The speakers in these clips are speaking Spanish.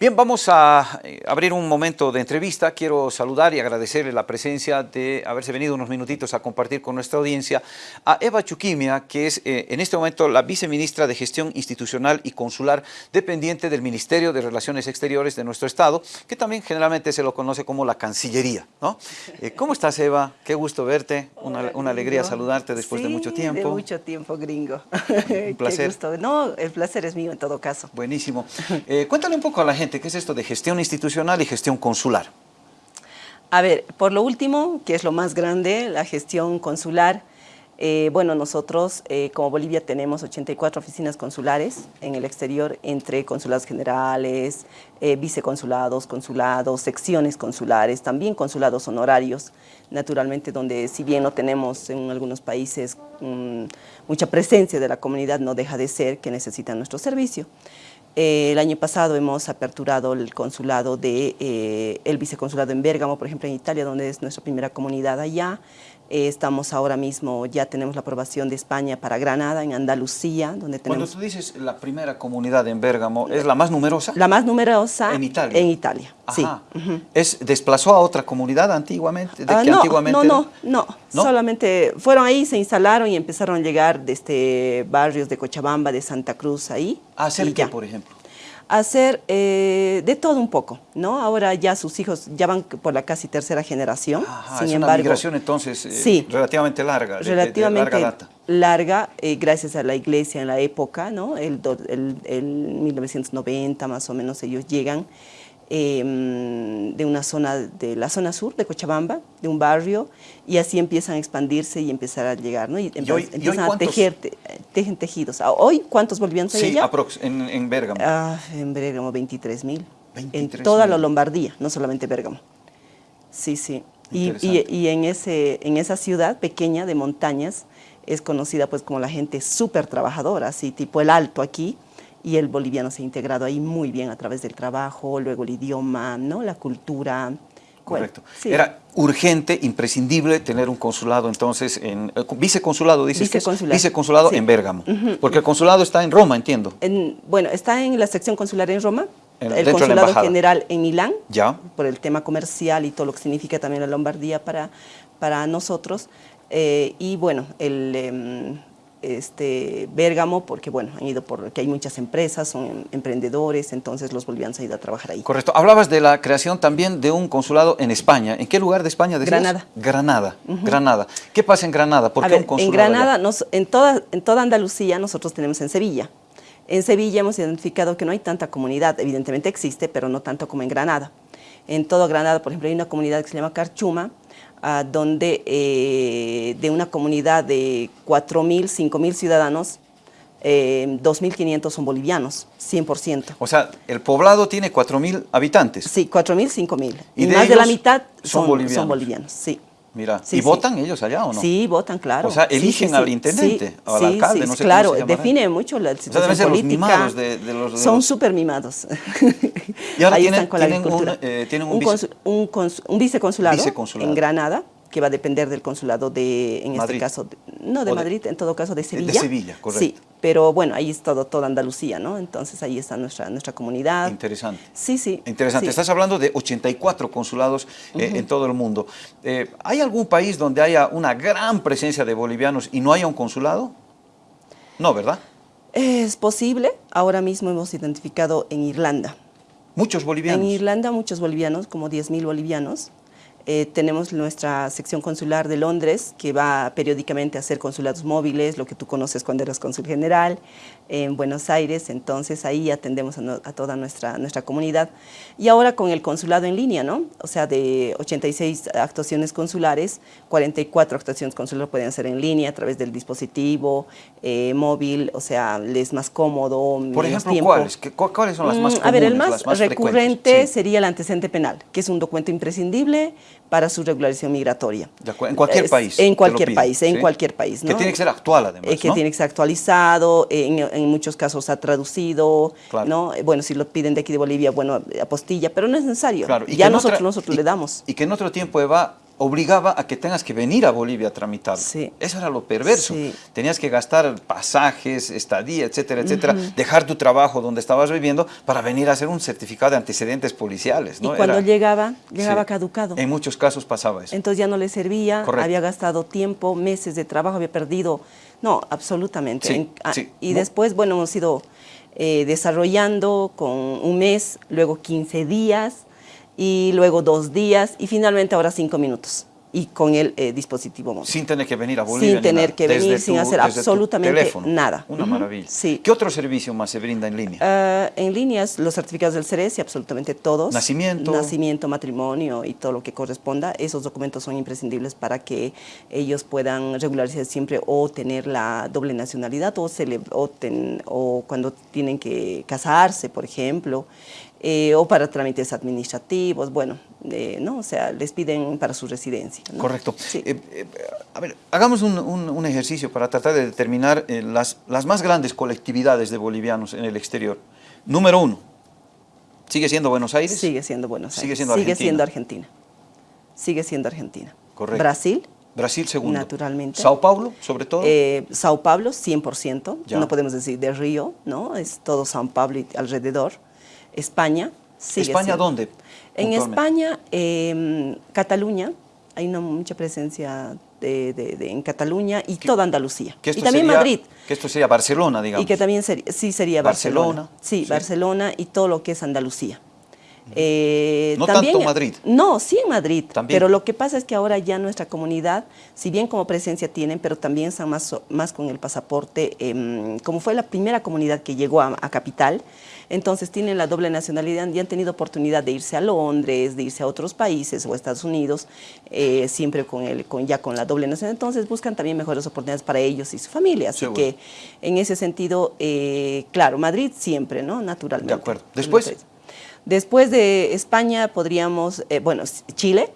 Bien, vamos a eh, abrir un momento de entrevista. Quiero saludar y agradecerle la presencia de haberse venido unos minutitos a compartir con nuestra audiencia a Eva Chuquimia, que es eh, en este momento la viceministra de Gestión Institucional y Consular dependiente del Ministerio de Relaciones Exteriores de nuestro Estado, que también generalmente se lo conoce como la Cancillería. ¿no? Eh, ¿Cómo estás, Eva? Qué gusto verte. Una, una alegría saludarte después de mucho tiempo. de mucho tiempo, gringo. un placer. Qué gusto. No, el placer es mío en todo caso. Buenísimo. cuéntale un poco a la gente ¿qué es esto de gestión institucional y gestión consular? A ver, por lo último, que es lo más grande, la gestión consular, eh, bueno, nosotros eh, como Bolivia tenemos 84 oficinas consulares en el exterior, entre consulados generales, eh, viceconsulados, consulados, secciones consulares, también consulados honorarios, naturalmente donde si bien no tenemos en algunos países mm, mucha presencia de la comunidad, no deja de ser que necesitan nuestro servicio. Eh, el año pasado hemos aperturado el consulado de, eh, el viceconsulado en Bérgamo, por ejemplo en Italia, donde es nuestra primera comunidad allá. Eh, estamos ahora mismo, ya tenemos la aprobación de España para Granada, en Andalucía, donde tenemos... Cuando tú dices la primera comunidad en Bérgamo, ¿es la más numerosa? La más numerosa en Italia. En Italia, sí. ¿Es, ¿Desplazó a otra comunidad antiguamente? ¿De ah, no, antiguamente no, no, no, solamente fueron ahí, se instalaron y empezaron a llegar desde barrios de Cochabamba, de Santa Cruz, ahí. ¿A hacer qué, por ejemplo? Hacer eh, de todo un poco, ¿no? Ahora ya sus hijos ya van por la casi tercera generación, sin es una migración entonces eh, relativamente larga, relativamente larga, data. larga eh, gracias a la iglesia en la época, ¿no? El, el, el 1990 más o menos ellos llegan Em, de una zona, de la zona sur de Cochabamba, de un barrio, y así empiezan a expandirse y empezar a llegar, ¿no? Y, empiezan a tejer, tejen tejidos. Ah, ¿Hoy cuántos bolivianos hay sí, allá? en, en Bérgamo. Ah, en Bérgamo 23 mil. En toda la Lombardía, no solamente Bérgamo. Sí, sí. Y, y, en, ese, en esa ciudad pequeña de montañas es conocida pues como la gente súper trabajadora, así tipo el Alto aquí, y el boliviano se ha integrado ahí muy bien a través del trabajo, luego el idioma, ¿no? la cultura. Correcto. Era urgente, imprescindible tener un consulado entonces, en eh, viceconsulado, dices viceconsulado, viceconsulado en Bérgamo, porque el consulado está en Roma, entiendo. bueno, está en la sección consular en Roma, el consulado general en Milán, ya. por el tema comercial y todo lo que significa también la Lombardía para, para nosotros, eh, y bueno, el... Em, este, Bérgamo, porque bueno, han ido porque hay muchas empresas, son emprendedores, entonces los bolivianos han ido a trabajar ahí. Correcto. Hablabas de la creación también de un consulado en España. ¿En qué lugar de España decías? Granada. Granada, Granada. ¿Qué pasa en Granada? ¿Por qué un consulado En Granada, en, toda, en toda Andalucía nosotros tenemos en Sevilla. En Sevilla hemos identificado que no hay tanta comunidad, evidentemente existe, pero no tanto como en Granada. En toda Granada, por ejemplo, hay una comunidad que se llama Carchuma, donde eh, de una comunidad de 4.000, 5.000 ciudadanos, eh, 2.500 son bolivianos, 100%. O sea, el poblado tiene 4.000 habitantes. Sí, 4.000, 5.000. Y, más de la mitad son, Son bolivianos, sí. Mira, ¿y votan ellos allá o no? Sí, votan, claro. O sea, eligen al intendente, al alcalde, no sé claro, cómo se define mucho la situación política. Los de, de, los, Son súper mimados. Y ahora tienen, tienen, un, eh, tienen un, un, un, viceconsulado, en Granada, que va a depender del consulado de, en este caso, no de, Madrid, en todo caso de Sevilla. De Sevilla, correcto. Sí, pero bueno, ahí es todo, toda Andalucía, ¿no? Entonces ahí está nuestra, nuestra comunidad. Interesante. Sí, sí. Interesante. Estás hablando de 84 consulados eh, en todo el mundo. Eh, ¿Hay algún país donde haya una gran presencia de bolivianos y no haya un consulado? No, ¿verdad? Es posible. Ahora mismo hemos identificado en Irlanda. ¿Muchos bolivianos? En Irlanda muchos bolivianos, como 10.000 bolivianos. Eh, tenemos nuestra sección consular de Londres, que va periódicamente a hacer consulados móviles, lo que tú conoces cuando eras cónsul general, en Buenos Aires, entonces ahí atendemos a, toda nuestra, nuestra comunidad. Y ahora con el consulado en línea, ¿no? O sea, de 86 actuaciones consulares, 44 actuaciones consulares pueden ser en línea a través del dispositivo eh, móvil, o sea, les más cómodo, Por ejemplo, ¿cuáles? ¿cuáles son las más comunes, mm, A ver, el más, recurrente sería el antecedente penal, que es un documento imprescindible para su regularización migratoria. En cualquier país. En cualquier país, en cualquier país. Que tiene que ser actual además, eh, Que tiene que ser actualizado, en, en muchos casos ha traducido, ¿no? Eh, bueno, si lo piden de aquí de Bolivia, bueno, apostilla, pero no es necesario. Claro. Y ya nosotros, nosotros le damos. Y que en otro tiempo, Eva, obligaba a que tengas que venir a Bolivia a tramitar. Sí. Eso era lo perverso. Sí. Tenías que gastar pasajes, estadía, etcétera, etcétera, dejar tu trabajo donde estabas viviendo para venir a hacer un certificado de antecedentes policiales. ¿no? Y cuando Era- llegaba, llegaba Sí. caducado. En muchos casos pasaba eso. Entonces ya no le servía, Correcto. había gastado tiempo, meses de trabajo, había perdido, no, absolutamente. Sí, En- ah. Y después, bueno, hemos ido eh, desarrollando con un mes, luego 15 días y luego dos días y finalmente ahora cinco minutos y con el eh, dispositivo móvil. Sin tener que venir a Bolivia. ni tener que Desde venir, sin tu- hacer absolutamente nada. Una maravilla. sí. ¿Qué otro servicio más se brinda en línea? Ah, en líneas, los certificados del CERES y absolutamente todos. Nacimiento. Nacimiento, matrimonio y todo lo que corresponda. Esos documentos son imprescindibles para que ellos puedan regularizar siempre o tener la doble nacionalidad o, o, ten- o cuando tienen que casarse, por ejemplo, eh, o para trámites administrativos. Bueno, eh, ¿no? O sea, les piden para su residencia. ¿no? Correcto. Sí. Eh, eh, a ver, hagamos un, un- un ejercicio para tratar de determinar eh, las, las más grandes colectividades de bolivianos en el exterior. Número uno, ¿sigue siendo Buenos Aires? Sigue siendo Buenos Aires. Sigue siendo Sigue Argentina. siendo Argentina. Sigue siendo Argentina. Correcto. Brasil, Brasil segundo. Naturalmente. Sao Paulo, sobre todo. eh, Sao Paulo, 100%. Ya. No podemos decir de Río, ¿no? Es todo Sao Paulo y alrededor. España, sigue ¿España siendo- dónde? En? España, eh, Cataluña, hay una mucha presencia de, de- de- en Cataluña y toda Andalucía. Que Y también sería- Madrid. Que esto sería Barcelona, digamos. Y que también sería, sí sería Barcelona. Barcelona, Sí, sí. Barcelona y todo lo que es Andalucía. Eh, No también- tanto Madrid. No, sí en Madrid. También. Pero lo que pasa es que ahora ya nuestra comunidad, si bien como presencia tienen, pero también están más, más con el pasaporte, em, como fue la primera comunidad que llegó a, a Capital, entonces tienen la doble nacionalidad y han tenido oportunidad de irse a Londres, de irse a otros países o a Estados Unidos, eh, siempre con el, con, ya con la doble nacionalidad. Entonces buscan también mejores oportunidades para ellos y su familia. Así que en ese sentido, eh, claro, Madrid siempre, ¿no? Naturalmente. De acuerdo. Después. Después de España podríamos, eh, bueno, Chile,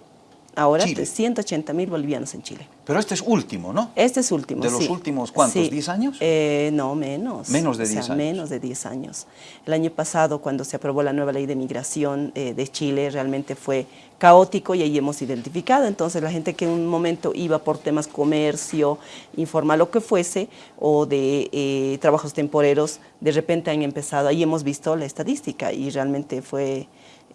ahora Chile. 180 mil bolivianos en Chile. Pero este es último, ¿no? Este es último, ¿De los sí. últimos cuántos, Sí. 10 años? Eh, no, menos. Menos de O sea, 10 años. menos de 10 años. El año pasado, cuando se aprobó la nueva ley de migración eh, de Chile, realmente fue caótico y ahí hemos identificado. Entonces, la gente que en un momento iba por temas comercio, informal, lo que fuese, o de eh, trabajos temporeros, de repente han empezado, ahí hemos visto la estadística y realmente fue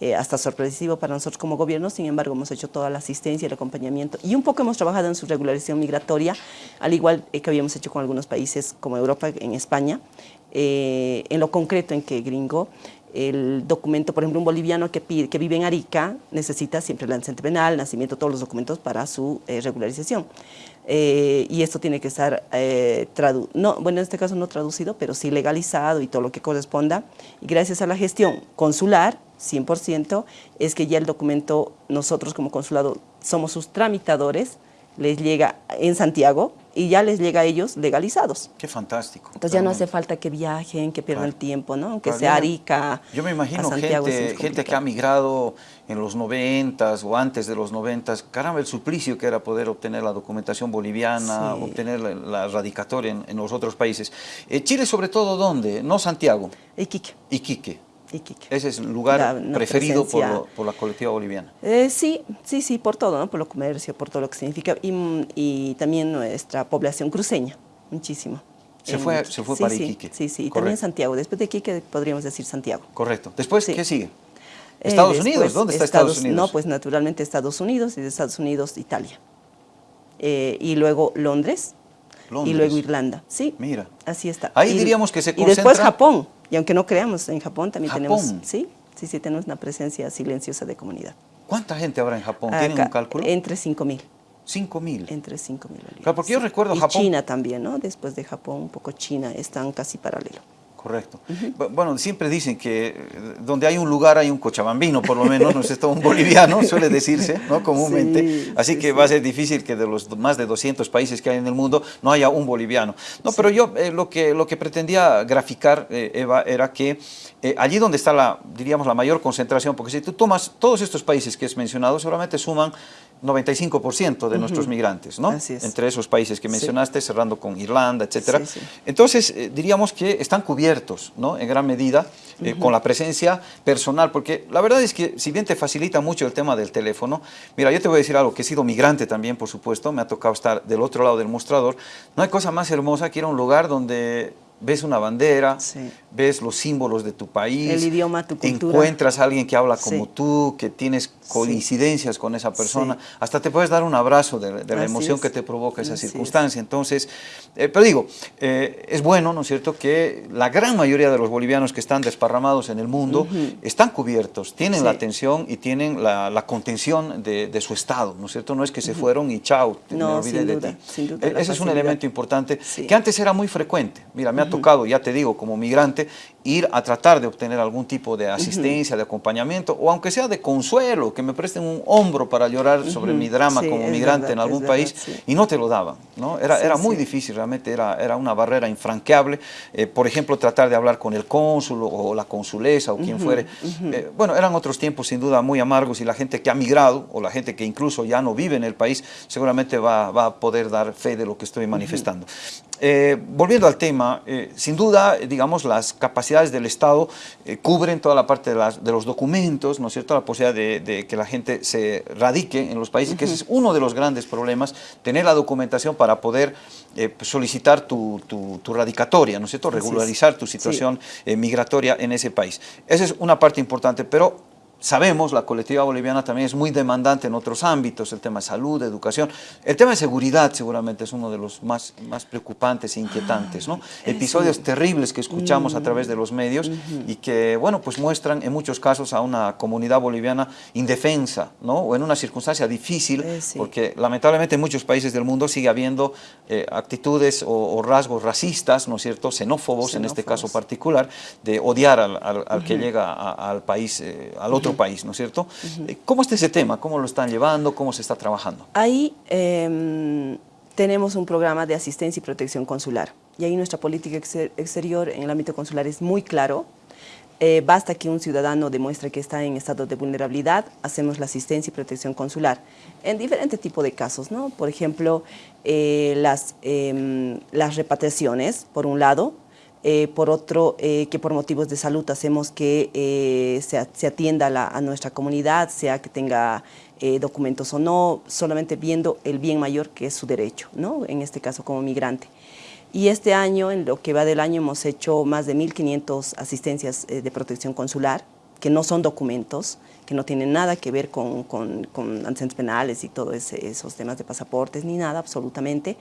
eh, hasta sorpresivo para nosotros como gobierno, sin embargo hemos hecho toda la asistencia, el acompañamiento y un poco hemos trabajado en su regularización migratoria, al igual eh, que habíamos hecho con algunos países como Europa, en España, eh, en lo concreto en que gringo, el documento, por ejemplo, un boliviano que, vive en Arica necesita siempre el antecedente penal, nacimiento, todos los documentos para su regularización. Eh, y esto tiene que estar, eh, no, bueno, en este caso no traducido, pero sí legalizado y todo lo que corresponda. Y gracias a la gestión consular, 100%, es que ya el documento, nosotros como consulado somos sus tramitadores, les llega en Santiago y ya les llega a ellos legalizados. Qué fantástico. Entonces ya no hace falta que viajen, que pierdan Claro. el tiempo, ¿no? Aunque Claro, sea Arica, Yo me a imagino Santiago, sí gente, que ha migrado en los noventas o antes de los noventas. Caramba, el suplicio que era poder obtener la documentación boliviana, Sí. obtener la, la radicatoria en, en los otros países. Eh, Chile, sobre todo, ¿dónde? No Santiago, Iquique, Iquique. Iquique. Ese es el lugar La- preferido por, presencia- lo- por la colectiva boliviana. Eh, sí, sí, sí, por todo, ¿no? Por lo comercio, por todo lo que significa. Y, y también nuestra población cruceña, muchísimo. Se fue- se fue sí, para Iquique. Sí, sí, y Correcto. también Santiago. Después de Iquique podríamos decir Santiago. Correcto. Después, Sí. ¿qué sigue? Eh, ¿Estados después, Unidos? ¿Dónde está Estados, Unidos? No, pues naturalmente Estados Unidos y de Estados Unidos Italia. Eh, y luego Londres, Londres. y luego Irlanda. Sí, Mira. así está. Ahí Y- diríamos que se Y después concentra- Japón. Y aunque no creamos, en Japón también tenemos, sí, sí, sí, tenemos una presencia silenciosa de comunidad. ¿Cuánta gente habrá en Japón? ¿Tienen Acá, un cálculo? Entre 5 mil. Cinco mil. Entre 5 mil bolivianos. Claro, porque yo recuerdo y Japón- China también, ¿no? Después de Japón, un poco China, están casi paralelo. Correcto. Bu- Bueno, siempre dicen que eh, donde hay un lugar hay un cochabambino, por lo menos, no es esto un boliviano, suele decirse, ¿no? Comúnmente. Sí, Así sí, que sí. va a ser difícil que de los más de 200 países que hay en el mundo no haya un boliviano. No, pero yo eh, lo, que, lo que pretendía graficar, eh, Eva, era que eh, allí donde está la, diríamos, la mayor concentración, porque si tú tomas todos estos países que has mencionado, seguramente suman 95% de nuestros migrantes, ¿no? Es. Entre esos países que Sí. mencionaste, cerrando con Irlanda. Sí, sí. Entonces, eh, diríamos que están cubiertos cubiertos, ¿no? En gran medida, eh, con la presencia personal, porque la verdad es que si bien te facilita mucho el tema del teléfono, mira, yo te voy a decir algo, que he sido migrante también, por supuesto, me ha tocado estar del otro lado del mostrador, no hay cosa más hermosa que ir a un lugar donde ves una bandera, ves los símbolos de tu país, el idioma, tu cultura. encuentras a alguien que habla como tú, que tienes coincidencias con esa persona, hasta te puedes dar un abrazo de, la emoción que te provoca esa circunstancia. Entonces, eh, pero digo, eh, es bueno, ¿no es cierto?, que la gran mayoría de los bolivianos que están desparramados en el mundo están cubiertos, tienen la atención y tienen la, contención de, su Estado, ¿no es cierto? No es que se fueron y chao, me olvidé de ti. E, ese es un elemento importante que antes era muy frecuente. Mira, me ha tocado, ya te digo, como migrante, ir a tratar de obtener algún tipo de asistencia, de acompañamiento, o aunque sea de consuelo, que me presten un hombro para llorar sobre mi drama como migrante en algún país, y no te lo daban, ¿no? Era, era muy difícil, realmente era, era una barrera infranqueable. Eh, por ejemplo, tratar de hablar con el cónsul o la consulesa o quien fuere. Eh, bueno, eran otros tiempos sin duda muy amargos y la gente que ha migrado, o la gente que incluso ya no vive en el país, seguramente va, va a poder dar fe de lo que estoy manifestando. Eh, volviendo al tema, sin duda, digamos, las capacidades del Estado eh, cubren toda la parte de, los documentos, ¿no es cierto?, la posibilidad de, que la gente se radique en los países, que ese es uno de los grandes problemas, tener la documentación para poder eh, solicitar tu, radicatoria, ¿no es cierto?, regularizar tu situación eh, migratoria en ese país. Esa es una parte importante, pero sabemos, la colectiva boliviana también es muy demandante en otros ámbitos, el tema de salud, educación. El tema de seguridad seguramente es uno de los más, más preocupantes e inquietantes, ¿no? Episodios terribles que escuchamos a través de los medios y que, bueno, pues muestran en muchos casos a una comunidad boliviana indefensa, ¿no? O en una circunstancia difícil, eh, porque lamentablemente en muchos países del mundo sigue habiendo eh, actitudes o, rasgos racistas, ¿no es cierto?, xenófobos, en este caso particular, de odiar al, que llega al país, eh, al otro país, ¿no es cierto? Eh, ¿Cómo está ese tema? ¿Cómo lo están llevando? ¿Cómo se está trabajando? Ahí em, tenemos un programa de asistencia y protección consular. Y ahí nuestra política exterior en el ámbito consular es muy claro. Eh, basta que un ciudadano demuestre que está en estado de vulnerabilidad, hacemos la asistencia y protección consular en diferentes tipos de casos, ¿no? Por ejemplo, eh, las, em, las repatriaciones, por un lado, eh, por otro, eh, que por motivos de salud hacemos que eh, se, atienda a nuestra comunidad, sea que tenga documentos o no, solamente viendo el bien mayor que es su derecho, ¿no? en este caso como migrante. Y este año, en lo que va del año, hemos hecho más de 1.500 asistencias de protección consular, que no son documentos, que no tienen nada que ver con, con, con antecedentes penales y todos esos temas de pasaportes, ni nada absolutamente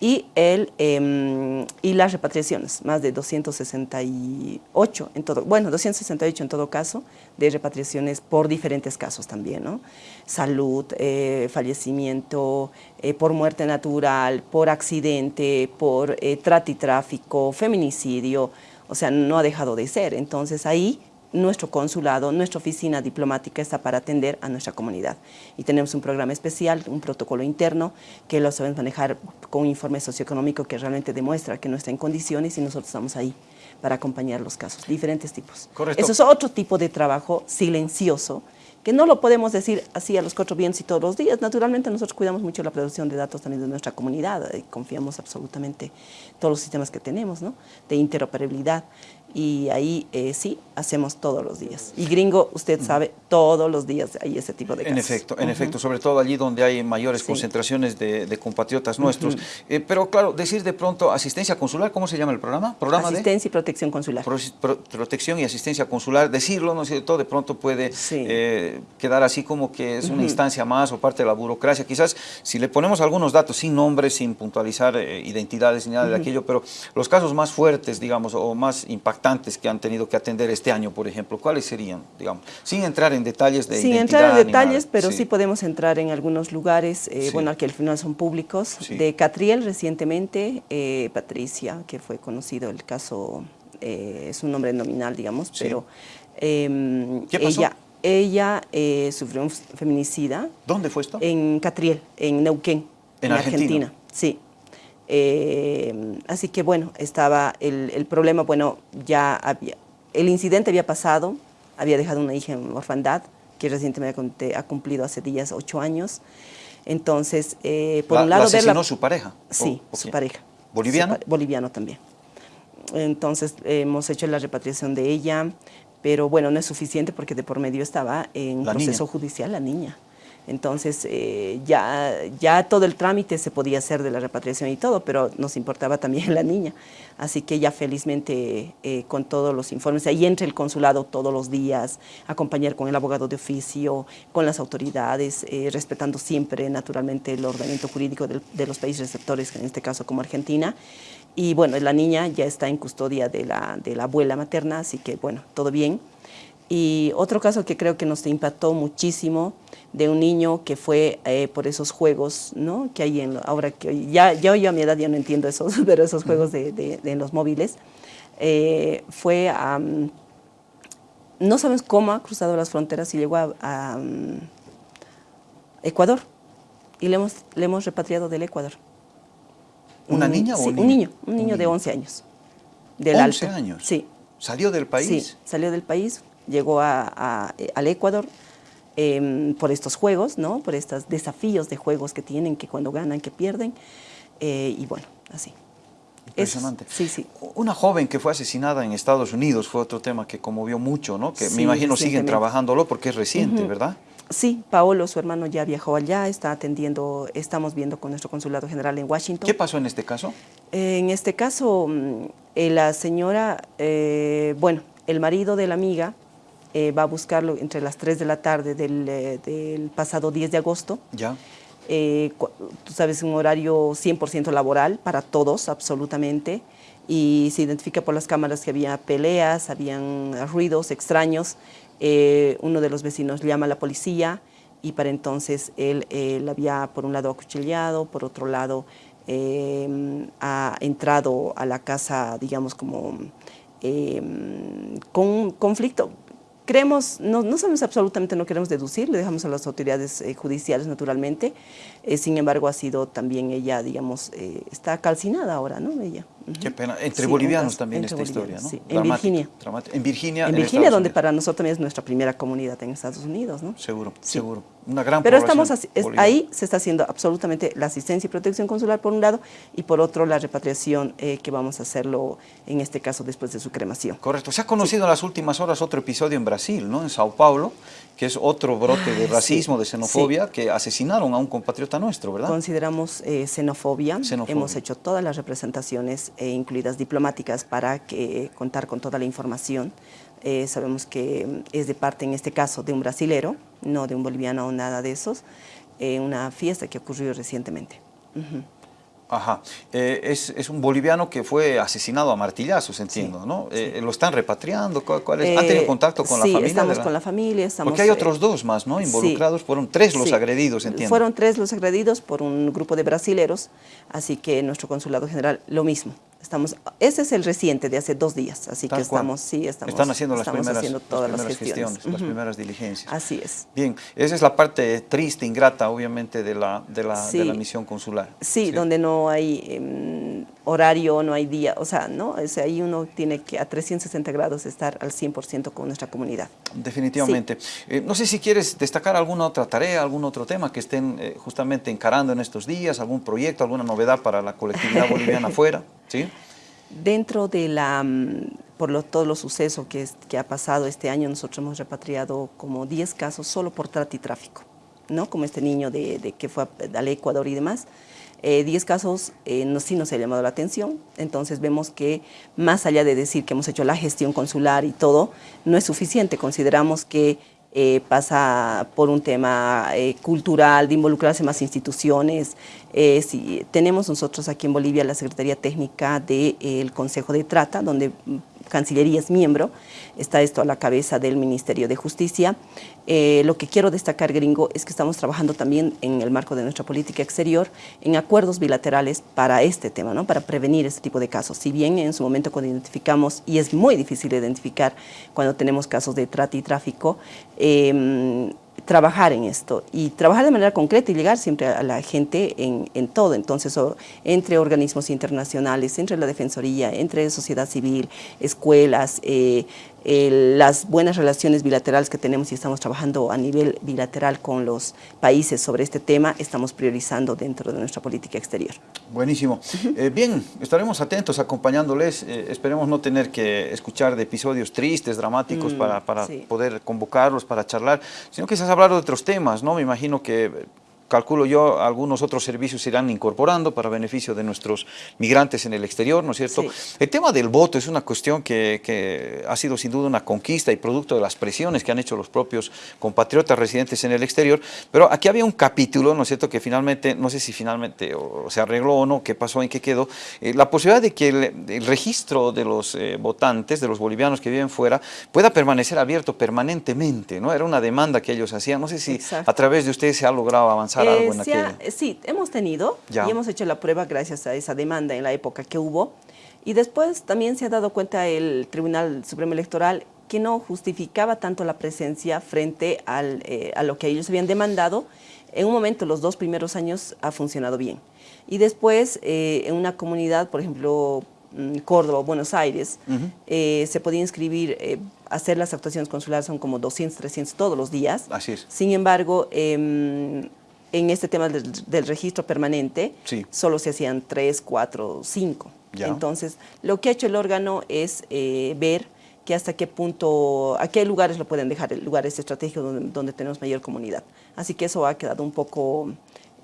y, el, em, y las repatriaciones, más de 268 en todo, bueno, 268 en todo caso, de repatriaciones por diferentes casos también, ¿no? Salud, eh, fallecimiento, eh, por muerte natural, por accidente, por eh, trata y tráfico, feminicidio, o sea, no ha dejado de ser. Entonces ahí nuestro consulado, nuestra oficina diplomática está para atender a nuestra comunidad. Y tenemos un programa especial, un protocolo interno, que lo sabemos manejar con un informe socioeconómico que realmente demuestra que no está en condiciones y nosotros estamos ahí para acompañar los casos, diferentes tipos. Correcto. Eso es otro tipo de trabajo silencioso, que no lo podemos decir así a los cuatro vientos y todos los días. Naturalmente nosotros cuidamos mucho la producción de datos también de nuestra comunidad y confiamos absolutamente en todos los sistemas que tenemos, ¿no? de interoperabilidad y ahí eh, sí, hacemos todos los días. Y gringo, usted sabe, todos los días hay ese tipo de casos. En efecto, en efecto, sobre todo allí donde hay mayores concentraciones de, compatriotas nuestros. Eh, pero claro, decir de pronto asistencia consular, ¿cómo se llama el programa? ¿Programa asistencia y protección consular. protección y asistencia consular, decirlo, ¿no es cierto? De pronto puede eh, quedar así como que es una instancia más o parte de la burocracia. Quizás si le ponemos algunos datos sin nombres, sin puntualizar identidades ni nada de aquello, pero los casos más fuertes, digamos, o más impactantes, que han tenido que atender este año, por ejemplo? ¿Cuáles serían, digamos? Sin entrar en detalles de Sin entrar en detalles, pero sí. podemos entrar en algunos lugares, eh, bueno, que al final son públicos. De Catriel recientemente, eh, Patricia, que fue conocido el caso, eh, es un nombre nominal, digamos, pero em, ella, ella sufrió un feminicida. ¿Dónde fue esto? En Catriel, en Neuquén, en, Argentina. Sí. Eh, así que bueno, estaba el, problema, bueno, ya había, el incidente había pasado, había dejado una hija en orfandad, que recientemente ha cumplido hace días ocho años. Entonces, eh, por un lado... ¿La asesinó su pareja? Sí, su pareja. ¿Boliviano? boliviano también. entonces hemos hecho la repatriación de ella, pero bueno, no es suficiente porque de por medio estaba en proceso judicial la niña. Entonces eh, ya, ya todo el trámite se podía hacer de la repatriación y todo, pero nos importaba también la niña. Así que ya felizmente eh, con todos los informes, ahí entra el consulado todos los días, acompañar con el abogado de oficio, con las autoridades, eh, respetando siempre naturalmente el ordenamiento jurídico de los países receptores, en este caso como Argentina. Y bueno, la niña ya está en custodia de la, de la abuela materna, así que bueno, todo bien. Y otro caso que creo que nos impactó muchísimo de un niño que fue eh, por esos juegos, ¿no? Que hay en, ahora que ya, ya yo a mi edad ya no entiendo esos, pero esos juegos de, de, los móviles, eh, fue a, no sabemos cómo ha cruzado las fronteras y llegó a, Ecuador y le hemos, le hemos repatriado del Ecuador. ¿Una niña o un niño? Un niño, un niño de 11 años. Del 11 años. Sí. ¿Salió del país? Sí, salió del país, llegó a, al Ecuador em, por estos juegos, ¿no? por estos desafíos de juegos que tienen, que cuando ganan, que pierden, eh, y bueno, así. Impresionante. sí, sí. Una joven que fue asesinada en Estados Unidos fue otro tema que conmovió mucho, ¿no? Que me imagino siguen trabajándolo porque es reciente, ¿verdad? Sí, Paolo, su hermano, ya viajó allá, está atendiendo, estamos viendo con nuestro consulado general en Washington. ¿Qué pasó en este caso? en este caso, mm, eh, la señora, eh, bueno, el marido de la amiga eh, va a buscarlo entre las 3 de la tarde del, pasado 10 de agosto. Ya. tú sabes, un horario 100% laboral para todos, absolutamente, y se identifica por las cámaras que había peleas, habían ruidos extraños, eh, uno de los vecinos llama a la policía y para entonces él, había por un lado acuchillado, por otro lado em, ha entrado a la casa, digamos, como em, con conflicto. Creemos, no, no, sabemos absolutamente, no queremos deducir, le dejamos a las autoridades eh, judiciales naturalmente, eh, sin embargo ha sido también ella, digamos, está calcinada ahora, ¿no? Ella. Qué pena. Entre bolivianos también esta historia, ¿no? Sí. En Virginia. En Virginia. En Virginia, donde para nosotros también es nuestra primera comunidad en Estados Unidos, ¿no? Seguro, seguro. Una gran Pero estamos ahí se está haciendo absolutamente la asistencia y protección consular por un lado y por otro la repatriación eh, que vamos a hacerlo en este caso después de su cremación. Correcto. Se ha conocido en las últimas horas otro episodio en Brasil, ¿no? En Sao Paulo, que es otro brote de racismo, de xenofobia, que asesinaron a un compatriota nuestro, ¿verdad? Consideramos eh, xenofobia. Hemos hecho todas las representaciones eh, incluidas diplomáticas para que, contar con toda la información. Eh, sabemos que mm, es de parte, en este caso, de un brasilero, no de un boliviano o nada de esos, en una fiesta que ocurrió recientemente. Ajá. Eh, es, un boliviano que fue asesinado a martillazos, entiendo, ¿no? Eh, ¿Lo están repatriando? ¿Cuál, ¿Han tenido contacto con la familia? Sí, estamos con la familia. Estamos, Porque hay otros dos más, ¿no? Involucrados. Fueron tres los agredidos, entiendo. Fueron tres los agredidos por un grupo de brasileros, así que nuestro consulado general lo mismo. Estamos, ese es el reciente de hace dos días, así que estamos, sí, estamos, Están haciendo las estamos primeras, haciendo todas las, las gestiones, las primeras diligencias. Así es. Bien, esa es la parte triste, ingrata, obviamente, de la, de la, de la misión consular. Sí, donde no hay em, horario, no hay día, o sea, ¿no? O sea, ahí uno tiene que a 360 grados estar al 100% con nuestra comunidad. Definitivamente. Eh, no sé si quieres destacar alguna otra tarea, algún otro tema que estén eh, justamente encarando en estos días, algún proyecto, alguna novedad para la colectividad boliviana afuera, Dentro de la, mm, por todos los sucesos que, que ha pasado este año, nosotros hemos repatriado como 10 casos solo por trata y tráfico, ¿no? Como este niño de, que fue al Ecuador y demás. 10 eh, casos eh, sí nos ha llamado la atención, entonces vemos que más allá de decir que hemos hecho la gestión consular y todo, no es suficiente, consideramos que eh, pasa por un tema eh, cultural, de involucrarse más instituciones. Eh, tenemos nosotros aquí en Bolivia la Secretaría Técnica del Consejo de Trata, donde Cancillería es miembro, está esto a la cabeza del Ministerio de Justicia. Eh, lo que quiero destacar, gringo, es que estamos trabajando también en el marco de nuestra política exterior en acuerdos bilaterales para este tema, ¿no? para prevenir este tipo de casos. Si bien en su momento cuando identificamos, y es muy difícil identificar cuando tenemos casos de trata y tráfico, eh, trabajar en esto y trabajar de manera concreta y llegar siempre a la gente en, todo. Entonces, entre organismos internacionales, entre la Defensoría, entre sociedad civil, escuelas, eh, las buenas relaciones bilaterales que tenemos y estamos trabajando a nivel bilateral con los países sobre este tema, estamos priorizando dentro de nuestra política exterior. Buenísimo. Eh, bien, estaremos atentos acompañándoles. Eh, esperemos no tener que escuchar de episodios tristes, dramáticos, mm, para, para poder convocarlos, para charlar, sino quizás hablar de otros temas, ¿no? Me imagino que calculo yo, algunos otros servicios se irán incorporando para beneficio de nuestros migrantes en el exterior, ¿no es cierto? El tema del voto es una cuestión que, que, ha sido sin duda una conquista y producto de las presiones que han hecho los propios compatriotas residentes en el exterior, pero aquí había un capítulo, ¿no es cierto?, que finalmente, no sé si finalmente o, se arregló o no, qué pasó, en qué quedó, eh, la posibilidad de que el, registro de los eh, votantes, de los bolivianos que viven fuera, pueda permanecer abierto permanentemente, ¿no? Era una demanda que ellos hacían, no sé si a través de ustedes se ha logrado avanzar eh, sí, hemos tenido y hemos hecho la prueba gracias a esa demanda en la época que hubo. Y después también se ha dado cuenta el Tribunal Supremo Electoral que no justificaba tanto la presencia frente al, eh, a lo que ellos habían demandado. En un momento, los dos primeros años, ha funcionado bien. Y después, eh, en una comunidad, por ejemplo, mm, Córdoba o Buenos Aires, se podía inscribir, hacer las actuaciones consulares son como 200, 300 todos los días. Así es. Sin embargo, em, en este tema del, registro permanente, solo se hacían tres, cuatro, cinco. Entonces, lo que ha hecho el órgano es eh, ver que hasta qué punto, a qué lugares lo pueden dejar, lugares estratégicos donde, donde tenemos mayor comunidad. Así que eso ha quedado un poco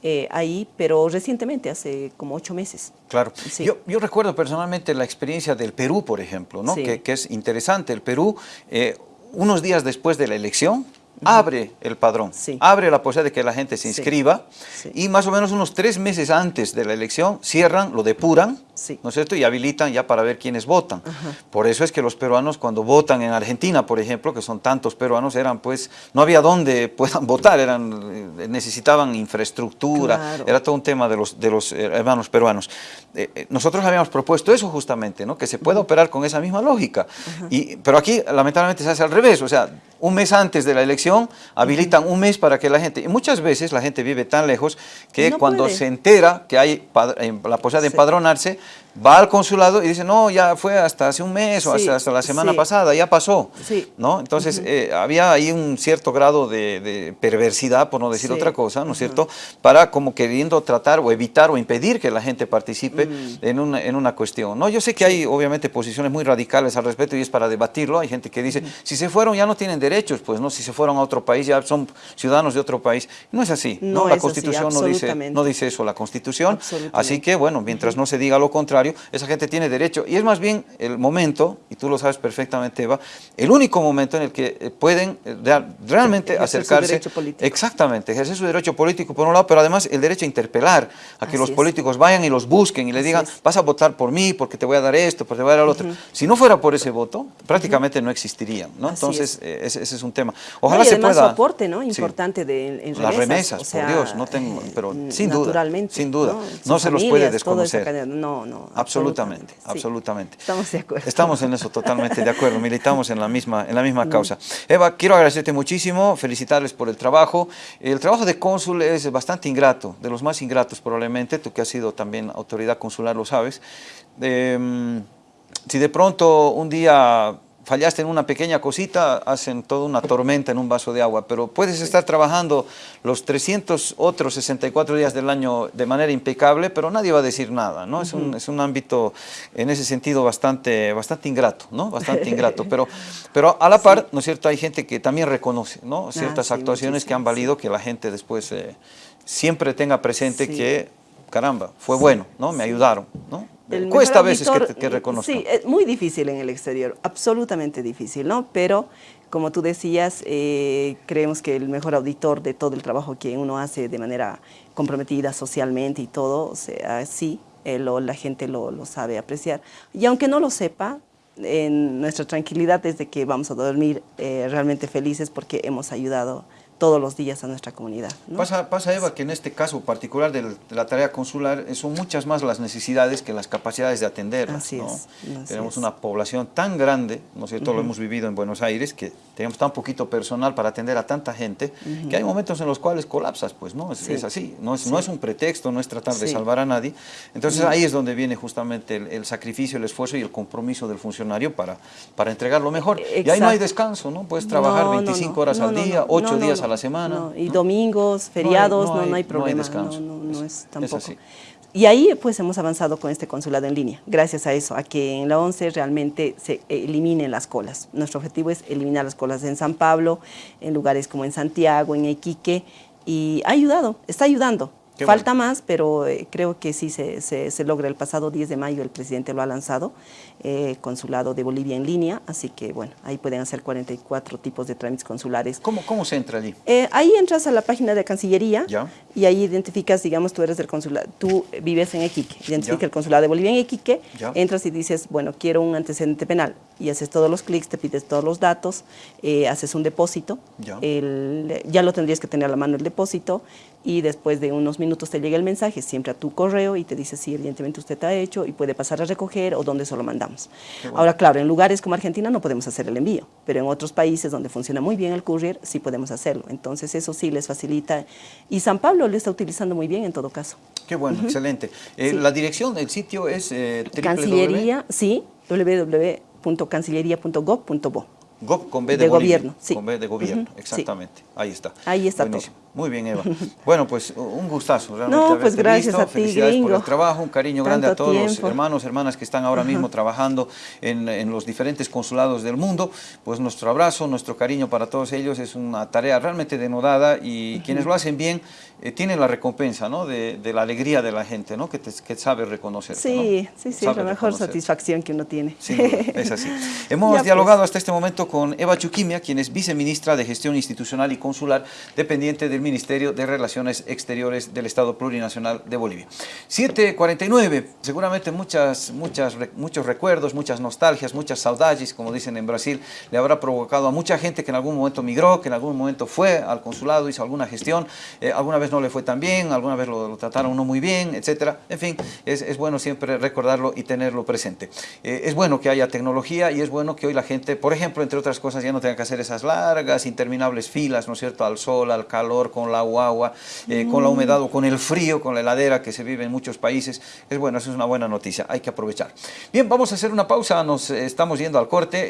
eh, ahí, pero recientemente, hace como ocho meses. Claro. Yo, yo, recuerdo personalmente la experiencia del Perú, por ejemplo, ¿no? que, que, es interesante. El Perú, eh, unos días después de la elección, abre el padrón, abre la posibilidad de que la gente se inscriba y más o menos unos tres meses antes de la elección cierran, lo depuran, ¿no es cierto? Y habilitan ya para ver quiénes votan. Por eso es que los peruanos cuando votan en Argentina, por ejemplo, que son tantos peruanos, eran pues, no había dónde puedan votar, eran, eh, necesitaban infraestructura, era todo un tema de los, de los eh, hermanos peruanos. Eh, nosotros habíamos propuesto eso justamente, ¿no? Que se pueda operar con esa misma lógica. Y, pero aquí lamentablemente se hace al revés, o sea, un mes antes de la elección, habilitan un mes para que la gente, y muchas veces la gente vive tan lejos que cuando se entera que hay la posibilidad de empadronarse, va al consulado y dice, no, ya fue hasta hace un mes o hasta, la semana pasada, ya pasó. ¿no? Entonces, eh, había ahí un cierto grado de, perversidad, por no decir otra cosa, ¿no es cierto?, para como queriendo tratar o evitar o impedir que la gente participe mm. en, una, en una cuestión. ¿no? Yo sé que hay, obviamente, posiciones muy radicales al respecto y es para debatirlo. Hay gente que dice, si se fueron ya no tienen derechos, pues no, si se fueron a otro país ya son ciudadanos de otro país. No es así, ¿no? la Constitución no, dice, no dice eso, la Constitución. Así que, bueno, mientras no se diga lo contrario, esa gente tiene derecho. Y es más bien el momento, y tú lo sabes perfectamente, Eva, el único momento en el que eh, pueden eh, realmente acercarse. Su derecho político. Exactamente, ejercer su derecho político por un lado, pero además el derecho a interpelar, a que los políticos vayan y los busquen y le digan, vas a votar por mí porque te voy a dar esto, porque te voy a dar lo otro. Si no fuera por ese voto, prácticamente no existirían, ¿no? Entonces, eh, ese, es un tema. Ojalá se pueda... su aporte, ¿no? Importante de, en remesas. Las remesas, por Dios, no tengo, pero sin duda, sin duda, no, se los puede desconocer. No, no, Absolutamente, absolutamente. Estamos de acuerdo. Estamos en eso totalmente de acuerdo, militamos en la misma, en la misma mm. causa. Eva, quiero agradecerte muchísimo, felicitarles por el trabajo. El trabajo de cónsul es bastante ingrato, de los más ingratos probablemente, tú que has sido también autoridad consular lo sabes. Em, si de pronto un día fallaste en una pequeña cosita, hacen toda una tormenta en un vaso de agua, pero puedes estar trabajando los 300 otros 64 días del año de manera impecable, pero nadie va a decir nada, ¿no? es, un, es un ámbito en ese sentido bastante, bastante ingrato, ¿no? Bastante ingrato, pero, pero a la par, ¿no es cierto?, hay gente que también reconoce, ¿no? Ah, Ciertas actuaciones que han valido que la gente después eh, siempre tenga presente que, caramba, fue bueno, ¿no? Me ayudaron, ¿no? Cuesta a veces que, que reconozcan. Sí, es muy difícil en el exterior, absolutamente difícil, ¿no? Pero, como tú decías, eh, creemos que el mejor auditor de todo el trabajo que uno hace de manera comprometida socialmente y todo, o sea, sí, eh, la gente lo, lo, sabe apreciar. Y aunque no lo sepa, en nuestra tranquilidad es de que vamos a dormir eh, realmente felices porque hemos ayudado todos los días a nuestra comunidad. Pasa, pasa, Eva, que en este caso particular de la tarea consular eh, son muchas más las necesidades que las capacidades de atender. Así es. Así tenemos una población tan grande, ¿no es cierto? Lo hemos vivido en Buenos Aires, que tenemos tan poquito personal para atender a tanta gente, que hay momentos en los cuales colapsas, pues, ¿no? Es, así, no es, no es un pretexto, no es tratar de salvar a nadie. Entonces ahí es donde viene justamente el, sacrificio, el esfuerzo y el compromiso del funcionario para, para entregar lo mejor. Y ahí no hay descanso, ¿no? Puedes trabajar 25 horas al día, 8 días a la semana y domingos, feriados, no hay, problema. No, es tampoco. Y ahí pues hemos avanzado con este consulado en línea, gracias a eso, a que en la 11 realmente se eliminen las colas. Nuestro objetivo es eliminar las colas en San Pablo, en lugares como en Santiago, en Iquique, y ha ayudado, está ayudando. Falta más, pero eh, creo que sí se, se, logra. El pasado 10 de mayo el presidente lo ha lanzado, eh, Consulado de Bolivia en línea, así que bueno, ahí pueden hacer 44 tipos de trámites consulares. ¿Cómo, cómo se entra allí? Eh, ahí entras a la página de Cancillería y ahí identificas, digamos, tú eres del consulado, tú vives en Iquique, identifica el Consulado de Bolivia en Iquique, entras y dices, bueno, quiero un antecedente penal y haces todos los clics, te pides todos los datos, haces un depósito, ya. ya lo tendrías que tener a la mano el depósito y después de unos minutos te llega el mensaje siempre a tu correo y te dice si evidentemente usted ha hecho y puede pasar a recoger o dónde se lo mandamos. Ahora, claro, en lugares como Argentina no podemos hacer el envío, pero en otros países donde funciona muy bien el courier sí podemos hacerlo. Entonces eso sí les facilita y San Pablo lo está utilizando muy bien en todo caso. Qué bueno, excelente. Eh, la dirección del sitio es eh, Cancillería, sí, www.cancillería.gov.bo. Gov con B de, gobierno, sí. Con B de gobierno, exactamente. Ahí está. Ahí está todo. Muy bien, Eva. Bueno, pues un gustazo realmente No, pues gracias a ti, Felicidades por el trabajo, un cariño grande a todos los hermanos, hermanas que están ahora mismo trabajando en, los diferentes consulados del mundo. Pues nuestro abrazo, nuestro cariño para todos ellos. Es una tarea realmente denodada y quienes lo hacen bien eh, tienen la recompensa, ¿no? De, la alegría de la gente, ¿no? Que, que sabe reconocer. Sí, sí, sí, es la mejor satisfacción que uno tiene. Sí, es así. Hemos pues. dialogado hasta este momento con Eva Chuquimia, quien es viceministra de Gestión Institucional y Consular, dependiente del Ministerio de Relaciones Exteriores del Estado Plurinacional de Bolivia. 7.49, seguramente muchas, muchas, muchos recuerdos, muchas nostalgias, muchas saudades, como dicen en Brasil, le habrá provocado a mucha gente que en algún momento migró, que en algún momento fue al consulado, hizo alguna gestión, eh, alguna vez no le fue tan bien, alguna vez lo, trataron no muy bien, etcétera. En fin, es, bueno siempre recordarlo y tenerlo presente. Eh, es bueno que haya tecnología y es bueno que hoy la gente, por ejemplo, entre otras cosas, ya no tenga que hacer esas largas, interminables filas, ¿no es cierto?, al sol, al calor, con la guagua, eh, con la humedad o con el frío, con la heladera que se vive en muchos países. Es bueno, eso es una buena noticia, hay que aprovechar. Bien, vamos a hacer una pausa, nos estamos yendo al corte.